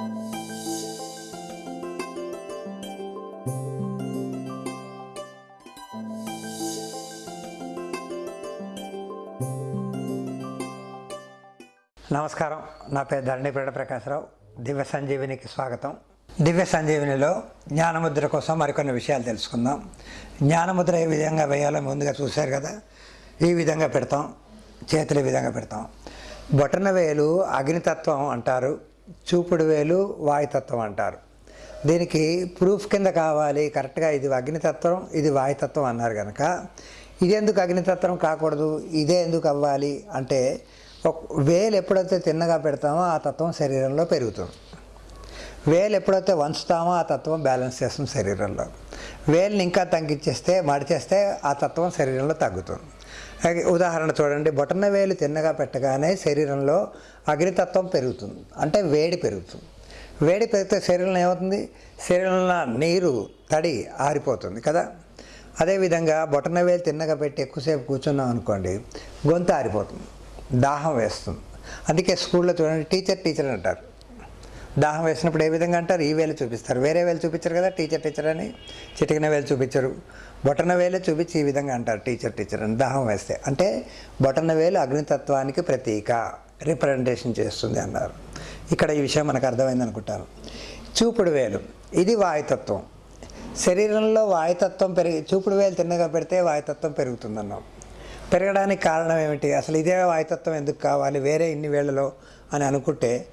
నమస్కారం. నా పేరు ధరణిపేట ప్రకాశరావు. దివ్య సంజీవినికి స్వాగతం. దివ్య సంజీవినిలో జ్ఞానముద్ర కోసం మరికొన్ని విషయాలు తెలుసుకుందాం. జ్ఞానముద్ర ఏ విధంగా వేయాలో ముందుగా చూశారు కదా? ఈ విధంగా పెడతాం. చేతులు ఈ విధంగా పెడతాం. బొటన వేలు అగ్నితత్వం అంటారు. చూపుడు వేలు వాయుతత్వం అంటారు. దీనికి ప్రూఫ్ కింద కావాలి కరెక్ట్గా ఇది అగ్నితత్వం ఇది వాయుతత్వం అన్నారు కనుక ఇది ఎందుకు అగ్నితత్వం కాకూడదు? ఇదే ఎందుకు అవ్వాలి? అంటే ఒక వేలు ఎప్పుడైతే తిన్నగా పెడతామో ఆ తత్వం శరీరంలో పెరుగుతుంది. వేలు ఎప్పుడైతే వంచుతామో ఆ తత్వం బ్యాలెన్స్ చేస్తుంది శరీరంలో. వేలుని ఇంకా తగ్గించేస్తే మడిచేస్తే ఆ తత్వం శరీరంలో తగ్గుతుంది. ఉదాహరణ చూడండి. బొటన వేలు తిన్నగా పెట్టగానే శరీరంలో అగ్నితత్వం పెరుగుతుంది. అంటే వేడి పెరుగుతుంది. వేడి పెరిగితే శరీరంలో ఏమవుతుంది? శరీరంలో నీరు తడి ఆరిపోతుంది కదా. అదేవిధంగా బొటన వేలు తిన్నగా పెట్టి ఎక్కువసేపు కూర్చున్నాం అనుకోండి గొంతు ఆరిపోతుంది. దాహం వేస్తుంది. అందుకే స్కూల్లో చూడండి టీచర్ టీచర్ అంటారు. దాహం వేసినప్పుడు ఏ విధంగా అంటారు? ఈ వేలు చూపిస్తారు. వేరే వేలు చూపించరు కదా టీచర్ టీచర్ అని? చిటికిన వేలు చూపించరు. బొటన వేలు చూపించి ఈ విధంగా అంటారు టీచర్ టీచర్ అని దాహం వేస్తే. అంటే బొటన వేలు అగ్నితత్వానికి ప్రతీక రిప్రజెంటేషన్ చేస్తుంది అన్నారు. ఇక్కడ ఈ విషయం మనకు అర్థమైంది అనుకుంటాను. చూపుడు వేలు ఇది వాయుతత్వం. శరీరంలో వాయుతత్వం పెరిగి చూపుడు వేలు తిన్నగా పెడితే వాయుతత్వం పెరుగుతుందన్నాం. పెరగడానికి కారణం ఏమిటి? అసలు ఇదే వాయుతత్వం ఎందుకు కావాలి? వేరే ఇన్ని వేళలో అని అనుకుంటే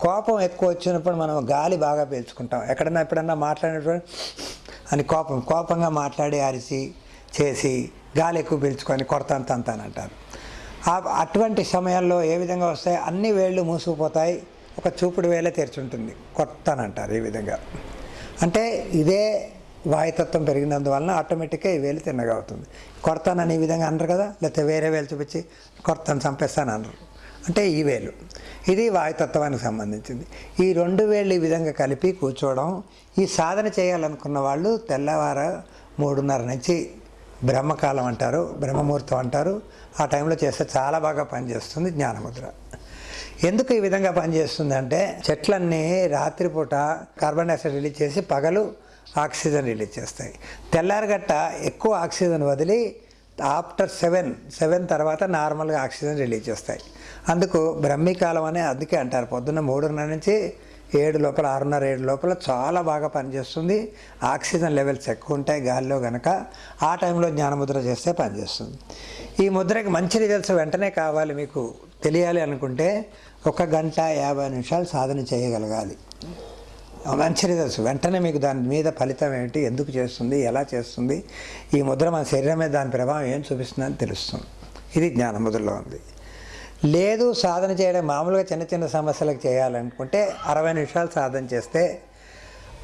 కోపం ఎక్కువ వచ్చినప్పుడు మనం గాలి బాగా పీల్చుకుంటాం. ఎక్కడన్నా ఎప్పుడన్నా మాట్లాడినప్పుడు అని కోపం కోపంగా మాట్లాడి అరిసి చేసి గాలి ఎక్కువ పీల్చుకొని కొడతాను అని అంటారు. అటువంటి సమయాల్లో ఏ విధంగా వస్తాయి? అన్ని వేళ్ళు మూసుకుపోతాయి ఒక చూపుడు వేలే తెరిచుంటుంది. కొడతానంటారు ఈ విధంగా. అంటే ఇదే వాయుతత్వం పెరిగినందువలన ఆటోమేటిక్గా ఈ వేలు తిన్నగా అవుతుంది. కొడతానని ఈ విధంగా అనరు కదా? లేకపోతే వేరే వేలు చూపించి కొడతాను చంపేస్తాను అనరు. అంటే ఈ వేలు. ఇది వాయుతత్వానికి సంబంధించింది. ఈ రెండు వేళ్ళు ఈ విధంగా కలిపి కూర్చోవడం ఈ సాధన చేయాలనుకున్న వాళ్ళు తెల్లవార మూడున్నర నుంచి బ్రహ్మకాలం అంటారు బ్రహ్మముహూర్తం అంటారు. ఆ టైంలో చేస్తే చాలా బాగా పనిచేస్తుంది జ్ఞానముద్ర. ఎందుకు ఈ విధంగా పనిచేస్తుంది అంటే చెట్లన్నీ రాత్రిపూట కార్బన్ డైఆక్సైడ్ రిలీజ్ చేసి పగలు ఆక్సిజన్ రిలీజ్ చేస్తాయి. తెల్లారగట్ట ఎక్కువ ఆక్సిజన్ వదిలి ఆఫ్టర్ సెవెన్ సెవెన్ తర్వాత నార్మల్గా ఆక్సిజన్ రిలీజ్ చేస్తాయి. అందుకు బ్రహ్మీకాలం అనే అందుకే అంటారు. పొద్దున్న మూడున్నర నుంచి ఏడు లోపల ఆరున్నర ఏడు లోపల చాలా బాగా పనిచేస్తుంది. ఆక్సిజన్ లెవెల్స్ ఎక్కువ ఉంటాయి గాలిలో కనుక ఆ టైంలో జ్ఞానముద్ర చేస్తే పనిచేస్తుంది. ఈ ముద్రకి మంచి రిజల్ట్స్ వెంటనే కావాలి మీకు తెలియాలి అనుకుంటే ఒక గంట యాభై నిమిషాలు సాధన చేయగలగాలి. మంచి రిజల్ట్స్ వెంటనే మీకు దాని మీద ఫలితం ఏమిటి ఎందుకు చేస్తుంది ఎలా చేస్తుంది ఈ ముద్ర మన శరీరం మీద దాని ప్రభావం ఏం చూపిస్తుందని తెలుస్తుంది. ఇది జ్ఞానముద్రలో ఉంది. లేదు సాధన చేయడం మామూలుగా చిన్న చిన్న సమస్యలకు చేయాలనుకుంటే అరవై నిమిషాలు సాధన చేస్తే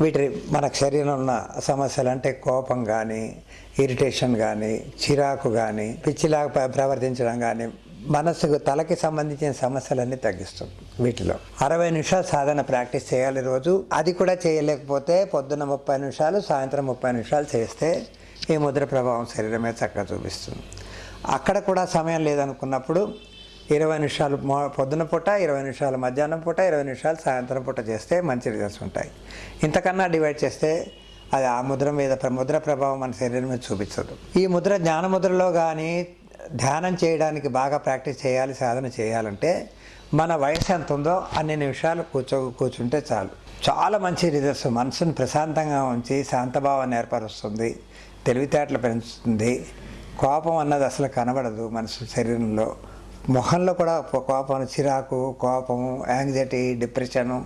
వీటి మనకు శరీరంలో ఉన్న సమస్యలు అంటే కోపం కానీ ఇరిటేషన్ కానీ చిరాకు కానీ పిచ్చిలాగా ప్రవర్తించడం కానీ మనసుకు తలకి సంబంధించిన సమస్యలన్నీ తగ్గిస్తుంది వీటిలో. అరవై నిమిషాలు సాధన ప్రాక్టీస్ చేయాలి రోజు. అది కూడా చేయలేకపోతే పొద్దున్న ముప్పై నిమిషాలు సాయంత్రం ముప్పై నిమిషాలు చేస్తే ఈ ముద్ర ప్రభావం శరీరం మీద చక్కగా చూపిస్తుంది. అక్కడ కూడా సమయం లేదనుకున్నప్పుడు ఇరవై నిమిషాలు పొద్దున పూట ఇరవై నిమిషాలు మధ్యాహ్నం పూట ఇరవై నిమిషాలు సాయంత్రం పూట చేస్తే మంచి రిజల్ట్స్ ఉంటాయి. ఇంతకన్నా డివైడ్ చేస్తే అది ఆ ముద్ర మీద ప్ర- ముద్ర ప్రభావం మన శరీరం మీద చూపించదు. ఈ ముద్ర జ్ఞాన ముద్రలో కానీ ధ్యానం చేయడానికి బాగా ప్రాక్టీస్ చేయాలి సాధన చేయాలంటే మన వయసు ఎంత ఉందో అన్ని నిమిషాలు కూర్చో కూర్చుంటే చాలు. చాలా మంచి రిజల్ట్స్. మనసును ప్రశాంతంగా ఉంచి శాంతభావాన్ని ఏర్పరుస్తుంది. తెలివితేటలు పెంచుతుంది. కోపం అన్నది అసలు కనబడదు మనసు శరీరంలో. మొహంలో కూడా కోపం చిరాకు కోపము యాంగ్జైటీ డిప్రెషను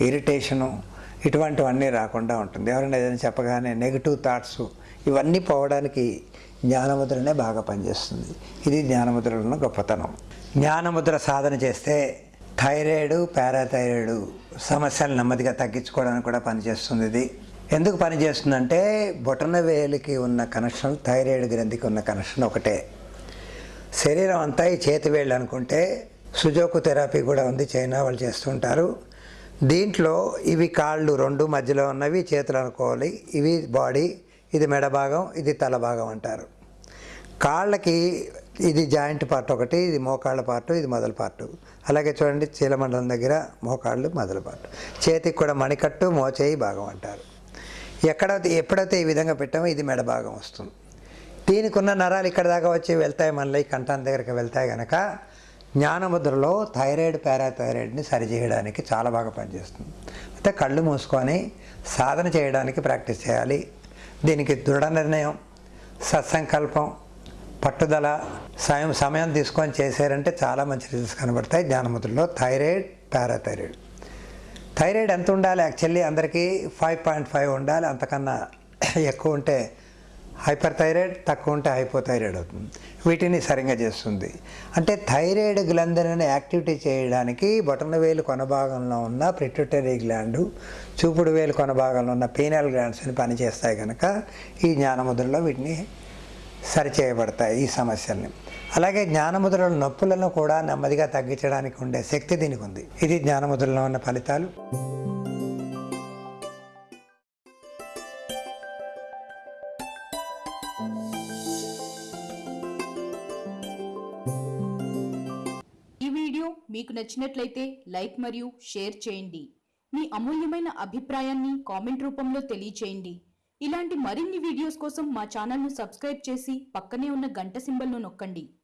ఇరిటేషను ఇటువంటివన్నీ రాకుండా ఉంటుంది. ఎవరైనా ఏదైనా చెప్పగానే నెగిటివ్ థాట్స్ ఇవన్నీ పోవడానికి జ్ఞానముద్రనే బాగా పనిచేస్తుంది. ఇది జ్ఞానముద్రలో ఉన్న గొప్పతనం. జ్ఞానముద్ర సాధన చేస్తే థైరాయిడ్ పారాథైరాయిడ్ సమస్యలు నెమ్మదిగా తగ్గించుకోవడానికి కూడా పనిచేస్తుంది ఇది. ఎందుకు పనిచేస్తుందంటే బొటన వేలికి ఉన్న కనెక్షన్ థైరాయిడ్ గ్రంథికి ఉన్న కనెక్షన్ ఒకటే. శరీరం అంతా ఈ చేతి వేళ్ళు అనుకుంటే సుజోకు థెరపీ కూడా ఉంది చైనా వాళ్ళు చేస్తుంటారు దీంట్లో ఇవి కాళ్ళు రెండు మధ్యలో ఉన్నవి చేతులు అనుకోవాలి ఇవి బాడీ ఇది మెడ భాగం ఇది తల భాగం అంటారు. కాళ్ళకి ఇది జాయింట్ పార్ట్ ఒకటి ఇది మోకాళ్ళ పార్ట్ ఇది మొదల పార్ట్. అలాగే చూడండి చీలమండలం దగ్గర మోకాళ్ళు మొదల పార్ట్. చేతికి కూడా మణికట్టు మోచేయి భాగం అంటారు. ఎక్కడైతే ఎప్పుడైతే ఈ విధంగా పెట్టామో ఇది మెడ భాగం వస్తుంది. దీనికి ఉన్న నరాలు ఇక్కడ దాకా వచ్చి వెళ్తాయి మనలో ఈ కంఠం దగ్గరికి వెళ్తాయి కనుక జ్ఞానముద్రలో థైరాయిడ్ పారాథైరాయిడ్ని సరిచేయడానికి చాలా బాగా పనిచేస్తుంది. అయితే కళ్ళు మూసుకొని సాధన చేయడానికి ప్రాక్టీస్ చేయాలి. దీనికి దృఢ నిర్ణయం సత్సంకల్పం పట్టుదల సమయం సమయం తీసుకొని చేశారంటే చాలా మంచి రిజల్ట్స్ కనబడతాయి. జ్ఞానముద్రలో థైరాయిడ్ పారాథైరాయిడ్. థైరాయిడ్ ఎంత ఉండాలి? యాక్చువల్లీ అందరికీ ఫైవ్ పాయింట్ ఫైవ్ ఉండాలి. అంతకన్నా ఎక్కువ ఉంటే హైపర్ థైరాయిడ్ తక్కువ ఉంటే హైపోథైరాయిడ్ అవుతుంది. వీటిని సరిగ్గా చేస్తుంది. అంటే థైరాయిడ్ గ్లంథులను యాక్టివిటీ చేయడానికి బొటన వేలు కొనభాగంలో ఉన్న ప్రిట్యూటరీ గ్లాండు చూపుడు వేలు కొనభాగంలో ఉన్న పీనల్ గ్లాండ్స్ అని పనిచేస్తాయి కనుక ఈ జ్ఞానముద్రలో వీటిని సరిచేయబడతాయి ఈ సమస్యల్ని. అలాగే జ్ఞానముద్రల నొప్పులను కూడా నెమ్మదిగా తగ్గించడానికి ఉండే శక్తి దీనికి ఉంది. ఇది జ్ఞానముద్రలో ఉన్న ఫలితాలు. మీకు నచ్చినట్లయితే లైక్ మరియు షేర్ చేయండి. మీ అమూల్యమైన అభిప్రాయాన్ని కామెంట్ రూపంలో తెలియచేయండి. ఇలాంటి మరిన్ని వీడియోస్ కోసం మా ఛానల్ను సబ్స్క్రైబ్ చేసి పక్కనే ఉన్న గంట సింబల్ను నొక్కండి.